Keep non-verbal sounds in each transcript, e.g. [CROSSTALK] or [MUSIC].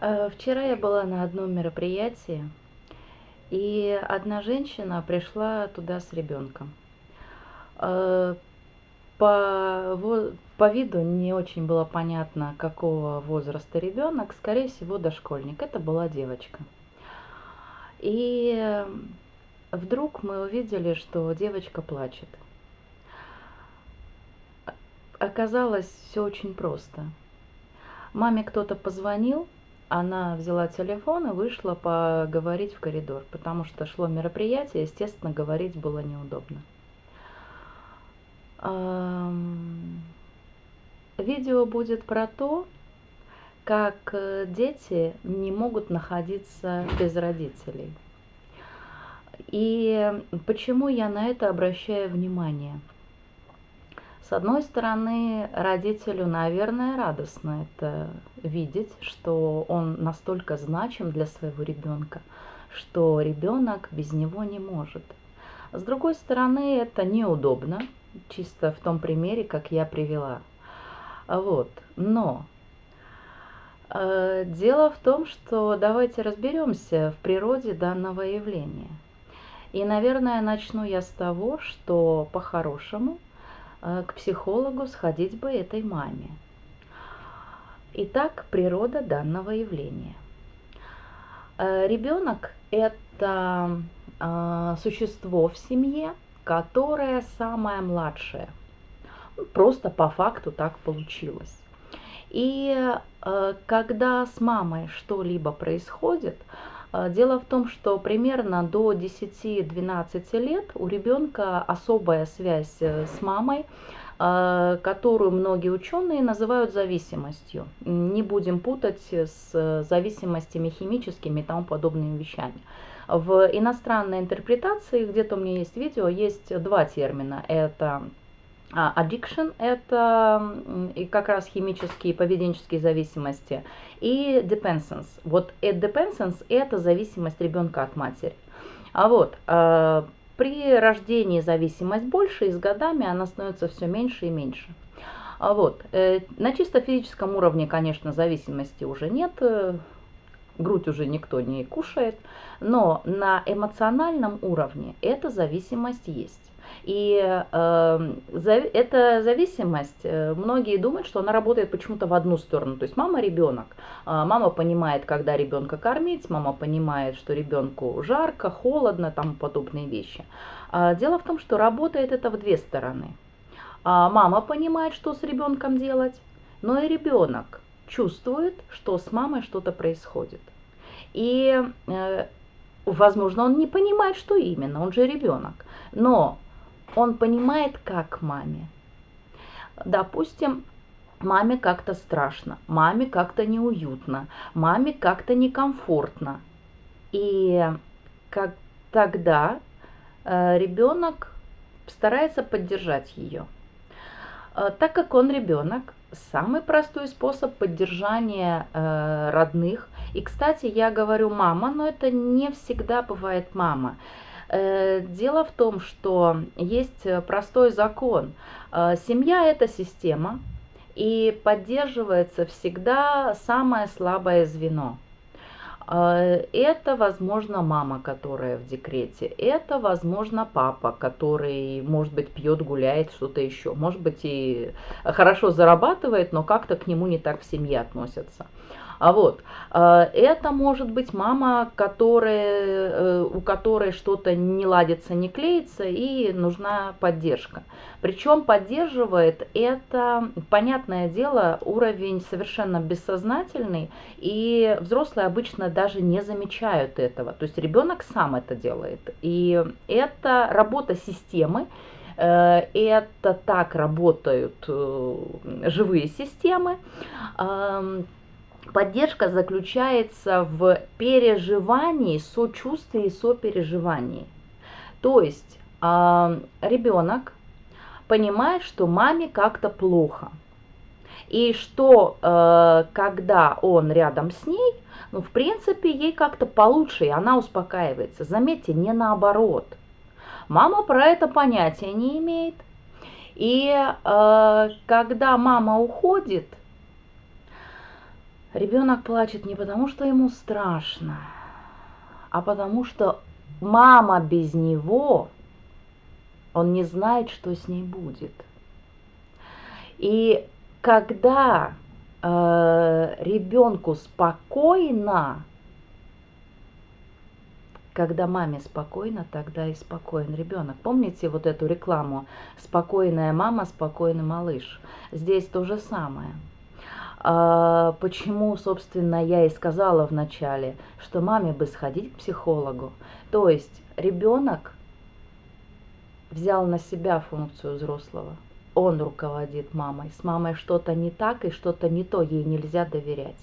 Э, вчера я была на одном мероприятии, и одна женщина пришла туда с ребенком. Э, по, по виду не очень было понятно, какого возраста ребенок, скорее всего, дошкольник. Это была девочка. И вдруг мы увидели, что девочка плачет. Оказалось все очень просто. Маме кто-то позвонил, она взяла телефон и вышла поговорить в коридор, потому что шло мероприятие, естественно, говорить было неудобно. Видео будет про то, как э, дети не могут находиться без родителей. И почему я на это обращаю внимание? С одной стороны, родителю, наверное, радостно это видеть, что он настолько значим для своего ребенка, что ребенок без него не может. С другой стороны, это неудобно, чисто в том примере, как я привела. Вот. Но э, дело в том, что давайте разберемся в природе данного явления. И, наверное, начну я с того, что по-хорошему – к психологу сходить бы этой маме. Итак, природа данного явления. Э, Ребенок – это э, существо в семье, которое самое младшее. Просто по факту так получилось. И когда с мамой что-либо происходит, дело в том, что примерно до 10-12 лет у ребенка особая связь э, с мамой, а, которую многие ученые называют зависимостью. Не будем путать с зависимостями химическими и тому подобными вещами. В иностранной интерпретации, где-то у меня есть видео, есть два термина. Это а, addiction – это и как раз химические поведенческие зависимости, и dependence. Вот dependence – это зависимость ребенка от матери. А вот а, при рождении зависимость больше, и с годами она становится все меньше и меньше. А вот э, на чисто физическом уровне, конечно, зависимости уже нет, э, грудь уже никто не кушает, но на эмоциональном уровне эта зависимость есть. И э, эта зависимость, э, многие думают, что она работает почему-то в одну сторону. То есть мама ребенок. Э, мама понимает, когда ребенка кормить, мама понимает, что ребенку жарко, холодно, там подобные вещи. Э, дело в том, что работает это в две стороны. Э, мама понимает, что с ребенком делать, но и ребенок чувствует, что с мамой что-то происходит. И э, возможно, он не понимает, что именно, он же ребенок. Но он понимает, как маме. Допустим, маме как-то страшно, маме как-то неуютно, маме как-то некомфортно. И как тогда э, ребенок старается поддержать ее. Э, так как он ребенок, самый простой способ поддержания э, родных. И, кстати, я говорю мама, но это не всегда бывает мама. Э, дело в том, что есть простой закон. Э, семья – это система, и поддерживается всегда самое слабое звено. Э, это, возможно, мама, которая в декрете. Это, возможно, папа, который, может быть, пьет, гуляет, что-то еще. Может быть, и хорошо зарабатывает, но как-то к нему не так в семье относятся. А вот, э, это может быть мама, которая, э, у которой что-то не ладится, не клеится и нужна поддержка. Причем поддерживает это, понятное дело, уровень совершенно бессознательный, и взрослые обычно даже не замечают этого. То есть ребенок сам это делает. И это работа системы, э, это так работают живые системы. Поддержка заключается в переживании, сочувствии сопереживании. То есть э, ребенок понимает, что маме как-то плохо. И что э, когда он рядом с ней, ну, в принципе, ей как-то получше, и она успокаивается. Заметьте, не наоборот. Мама про это понятия не имеет. И э, когда мама уходит, Ребенок плачет не потому, что ему страшно, а потому что мама без него, он не знает, что с ней будет. И когда э, ребенку спокойно, когда маме спокойно, тогда и спокоен ребенок. Помните вот эту рекламу «Спокойная мама, спокойный малыш»? Здесь то же самое. А, почему, собственно, я и сказала в начале, что маме бы сходить к психологу. То есть ребенок взял на себя функцию взрослого. Он руководит мамой. С мамой что-то не так и что-то не то, ей нельзя доверять.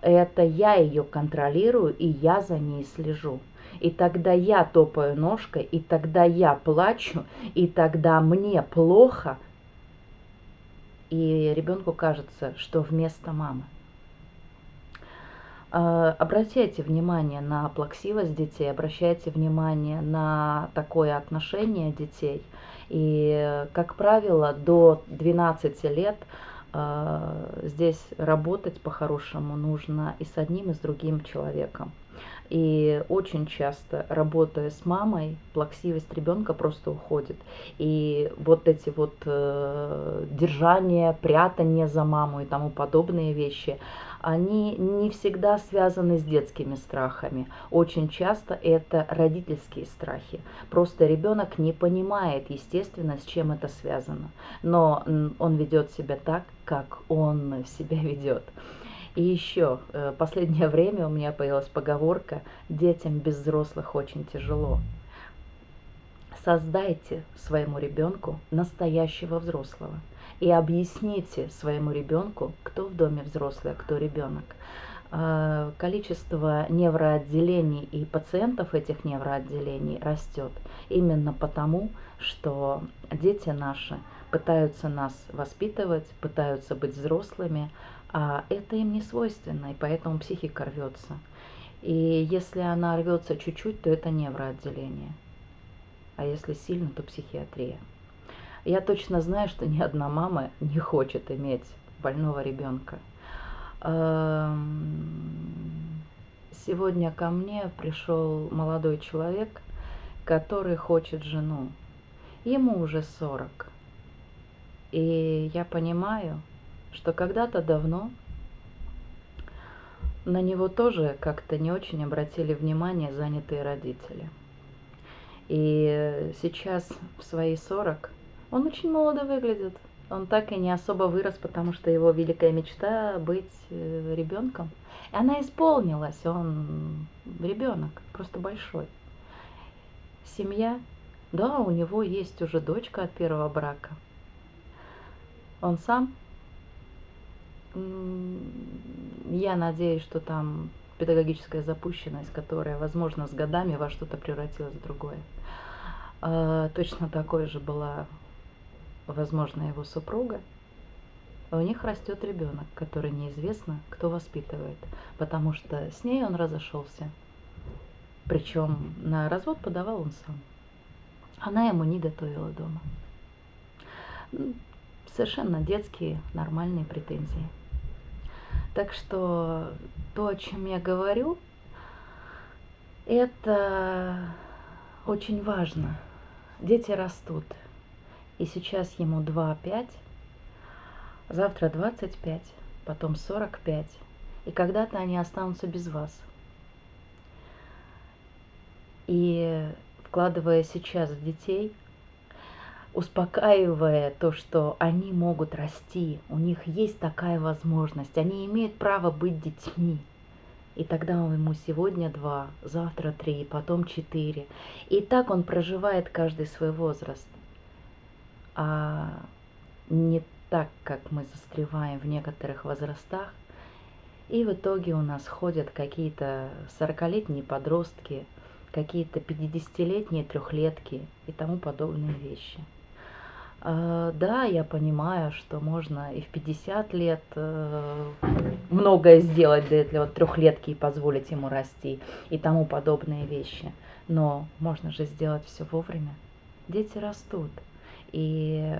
Это я ее контролирую, и я за ней слежу. И тогда я топаю ножкой, и тогда я плачу, и тогда мне плохо, и ребенку кажется, что вместо мамы. А, обращайте внимание на плаксивость детей, обращайте внимание на такое отношение детей. И, как правило, до 12 лет здесь работать по-хорошему нужно и с одним, и с другим человеком. И очень часто, работая с мамой, плаксивость ребенка просто уходит. И вот эти вот э, держания, прятания за маму и тому подобные вещи, они не всегда связаны с детскими страхами. Очень часто это родительские страхи. Просто ребенок не понимает, естественно, с чем это связано. Но он ведет себя так, как он себя ведет. И еще, э, последнее [LAUGHS] время у меня появилась поговорка «детям без взрослых очень тяжело». Создайте своему ребенку настоящего взрослого и объясните своему ребенку, кто в доме взрослый, а кто ребенок. Э, количество невроотделений и пациентов этих невроотделений растет именно потому, что дети наши пытаются нас воспитывать, пытаются быть взрослыми, а это им не свойственно, и поэтому психика рвется. И если она рвется чуть-чуть, то это невроотделение. А если сильно, то психиатрия. Я точно знаю, что ни одна мама не хочет иметь больного ребенка. Эм, сегодня ко мне пришел молодой человек, который хочет жену. Ему уже 40. И я понимаю, что когда-то давно на него тоже как-то не очень обратили внимание занятые родители. И сейчас в свои 40 он очень молодо выглядит. Он так и не особо вырос, потому что его великая мечта быть э, ребенком. И она исполнилась. Он ребенок, просто большой. Семья. Да, у него есть уже дочка от первого брака. Он сам я надеюсь, что там педагогическая запущенность, которая, возможно, с годами во что-то превратилась в другое. А, точно такой же была, возможно, его супруга. У них растет ребенок, который неизвестно, кто воспитывает, потому что с ней он разошелся. Причем на развод подавал он сам. Она ему не готовила дома. Совершенно детские, нормальные претензии. Так что то, о чем я говорю, это очень важно. Дети растут. И сейчас ему 2-5, завтра 25, потом 45. И когда-то они останутся без вас. И вкладывая сейчас в детей – успокаивая то, что они могут расти, у них есть такая возможность, они имеют право быть детьми. И тогда ему сегодня два, завтра три, потом четыре. И так он проживает каждый свой возраст. А не так, как мы застреваем в некоторых возрастах. И в итоге у нас ходят какие-то 40-летние подростки, какие-то 50-летние трехлетки и тому подобные вещи. А, да, я понимаю, что можно и в 50 лет э, многое сделать для этого трехлетки и позволить ему расти и тому подобные вещи. Но можно же сделать все вовремя. Дети растут. И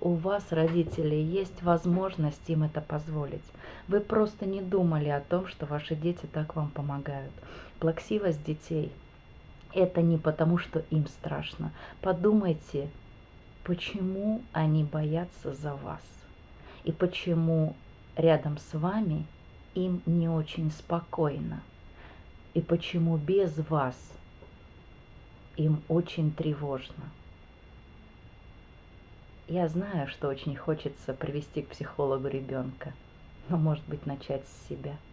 у вас, родители, есть возможность им это позволить. Вы просто не думали о том, что ваши дети так вам помогают. Плаксивость детей – это не потому, что им страшно. Подумайте, почему они боятся за вас? И почему рядом с вами им не очень спокойно? И почему без вас им очень тревожно. Я знаю, что очень хочется привести к психологу ребенка, но может быть начать с себя –